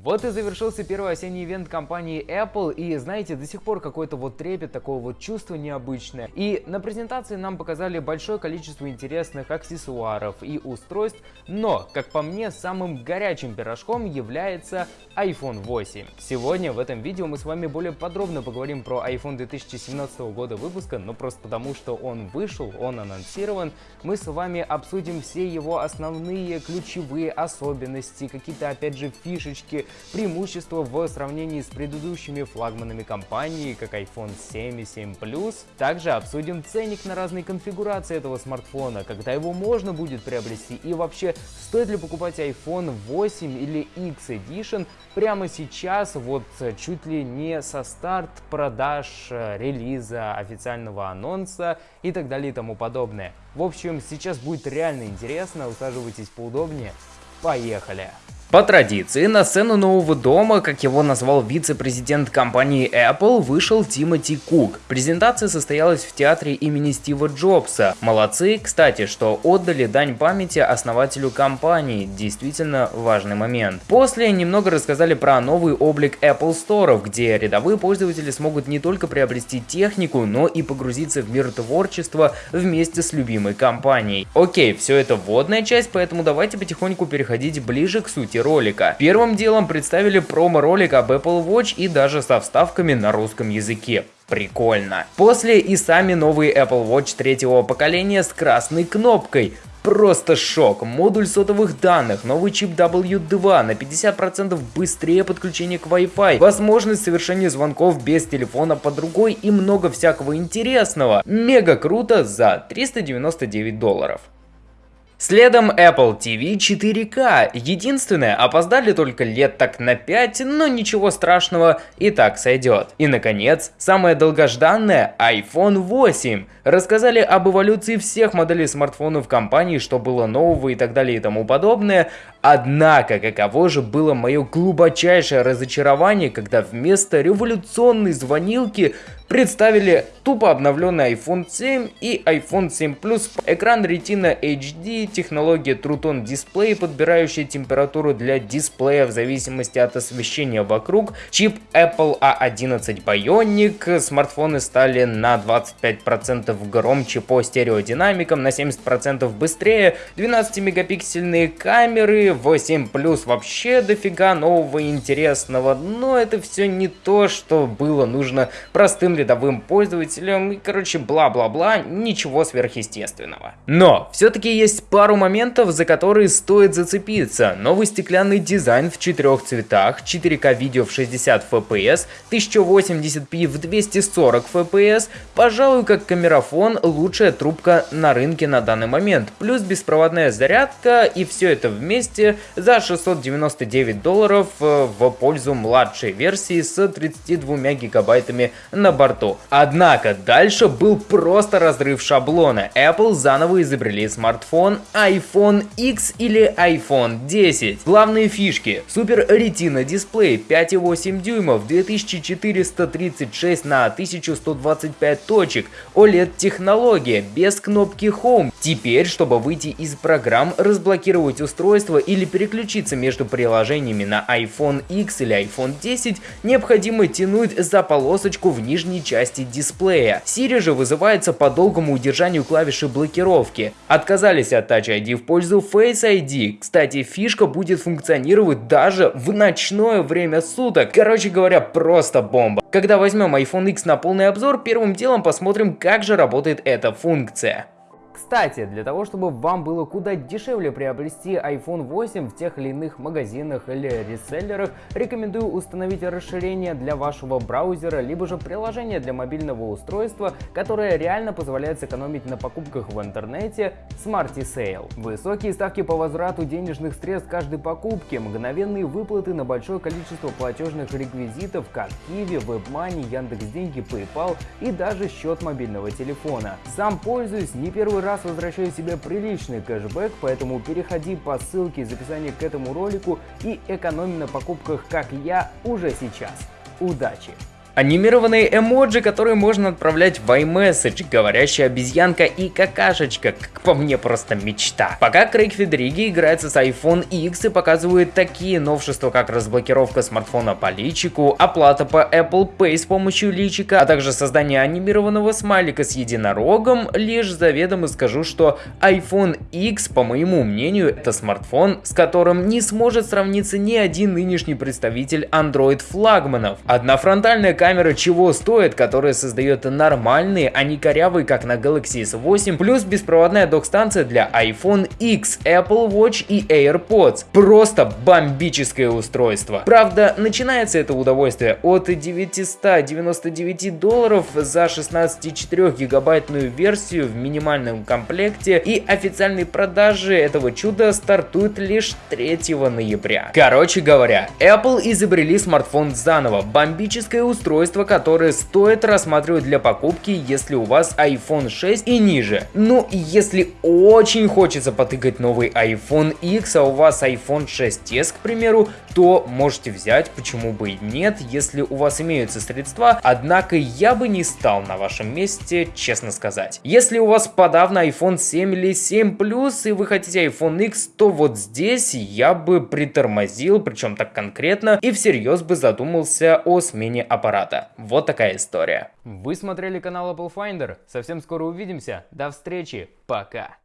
Вот и завершился первый осенний ивент компании Apple, и знаете, до сих пор какой-то вот трепет, такое вот чувство необычное. И на презентации нам показали большое количество интересных аксессуаров и устройств, но, как по мне, самым горячим пирожком является iPhone 8. Сегодня в этом видео мы с вами более подробно поговорим про iPhone 2017 года выпуска, но просто потому, что он вышел, он анонсирован. Мы с вами обсудим все его основные ключевые особенности, какие-то опять же фишечки, преимущества в сравнении с предыдущими флагманами компании, как iPhone 7 и 7 Plus. Также обсудим ценник на разные конфигурации этого смартфона, когда его можно будет приобрести и вообще стоит ли покупать iPhone 8 или X Edition прямо сейчас, вот чуть ли не со старт продаж, э, релиза, официального анонса и так далее и тому подобное. В общем, сейчас будет реально интересно, усаживайтесь поудобнее. Поехали! По традиции, на сцену нового дома, как его назвал вице-президент компании Apple, вышел Тимоти Кук. Презентация состоялась в театре имени Стива Джобса. Молодцы, кстати, что отдали дань памяти основателю компании. Действительно важный момент. После немного рассказали про новый облик Apple Store, где рядовые пользователи смогут не только приобрести технику, но и погрузиться в мир творчества вместе с любимой компанией. Окей, все это вводная часть, поэтому давайте потихоньку переходить ближе к сути ролика. Первым делом представили промо-ролик об Apple Watch и даже со вставками на русском языке. Прикольно. После и сами новые Apple Watch третьего поколения с красной кнопкой. Просто шок. Модуль сотовых данных, новый чип W2, на 50% быстрее подключение к Wi-Fi, возможность совершения звонков без телефона под рукой и много всякого интересного. Мега круто за 399 долларов. Следом Apple TV 4K. Единственное, опоздали только лет так на 5, но ничего страшного, и так сойдет. И наконец, самое долгожданное iPhone 8. Рассказали об эволюции всех моделей смартфонов компании, что было нового и так далее и тому подобное. Однако, каково же было мое глубочайшее разочарование, когда вместо революционной звонилки представили тупо обновленный iPhone 7 и iPhone 7 Plus. Экран Retina HD, технология True Tone Display, подбирающая температуру для дисплея в зависимости от освещения вокруг, чип Apple A11 Bionic, смартфоны стали на 25% громче по стереодинамикам, на 70% быстрее, 12-мегапиксельные камеры, 8 Plus вообще дофига нового и интересного, но это все не то, что было нужно простым рядовым пользователям и, короче, бла-бла-бла, ничего сверхъестественного. Но все-таки есть пару моментов, за которые стоит зацепиться. Новый стеклянный дизайн в четырех цветах, 4К видео в 60 FPS, 1080p в 240 FPS, пожалуй, как камерафон, лучшая трубка на рынке на данный момент, плюс беспроводная зарядка и все это вместе за 699 долларов э, в пользу младшей версии с 32 гигабайтами на борту. Однако дальше был просто разрыв шаблона. Apple заново изобрели смартфон iPhone X или iPhone 10. Главные фишки. Супер Retina дисплей 5,8 дюймов, 2436 на 1125 точек, OLED технология, без кнопки Home. Теперь, чтобы выйти из программ, разблокировать устройство или переключиться между приложениями на iPhone X или iPhone 10, необходимо тянуть за полосочку в нижней части дисплея. Siri же вызывается по долгому удержанию клавиши блокировки. Отказались от Touch ID в пользу Face ID. Кстати, фишка будет функционировать даже в ночное время суток. Короче говоря, просто бомба. Когда возьмем iPhone X на полный обзор, первым делом посмотрим, как же работает эта функция. Кстати, для того, чтобы вам было куда дешевле приобрести iPhone 8 в тех или иных магазинах или реселлерах, рекомендую установить расширение для вашего браузера, либо же приложение для мобильного устройства, которое реально позволяет сэкономить на покупках в интернете Smarty Sale. Высокие ставки по возврату денежных средств каждой покупки, мгновенные выплаты на большое количество платежных реквизитов, как Kiwi, WebMoney, Яндекс.Деньги, PayPal и даже счет мобильного телефона. Сам пользуюсь не первый раз возвращаю себе приличный кэшбэк, поэтому переходи по ссылке из описания к этому ролику и экономи на покупках, как я, уже сейчас. Удачи! Анимированные эмоджи, которые можно отправлять в iMessage, говорящая обезьянка и какашечка, как по мне просто мечта. Пока Крейг Федериги играется с iPhone X и показывает такие новшества, как разблокировка смартфона по личику, оплата по Apple Pay с помощью личика, а также создание анимированного смайлика с единорогом, лишь заведомо скажу, что iPhone X, по моему мнению, это смартфон, с которым не сможет сравниться ни один нынешний представитель Android флагманов. Одна фронтальная камера чего стоит, которая создает нормальные, а не корявые, как на Galaxy S8, плюс беспроводная док-станция для iPhone X, Apple Watch и AirPods. Просто бомбическое устройство. Правда, начинается это удовольствие от 999 долларов за 16,4 гигабайтную версию в минимальном комплекте и официальные продажи этого чуда стартуют лишь 3 ноября. Короче говоря, Apple изобрели смартфон заново, бомбическое устройство устройства, которые стоит рассматривать для покупки, если у вас iPhone 6 и ниже. Ну, если очень хочется потыкать новый iPhone X, а у вас iPhone 6s, к примеру, то можете взять, почему бы и нет, если у вас имеются средства, однако я бы не стал на вашем месте, честно сказать. Если у вас подавно iPhone 7 или 7 Plus и вы хотите iPhone X, то вот здесь я бы притормозил, причем так конкретно, и всерьез бы задумался о смене аппарата аппарата. Вот такая история. Вы смотрели канал Apple Finder. Совсем скоро увидимся. До встречи. Пока.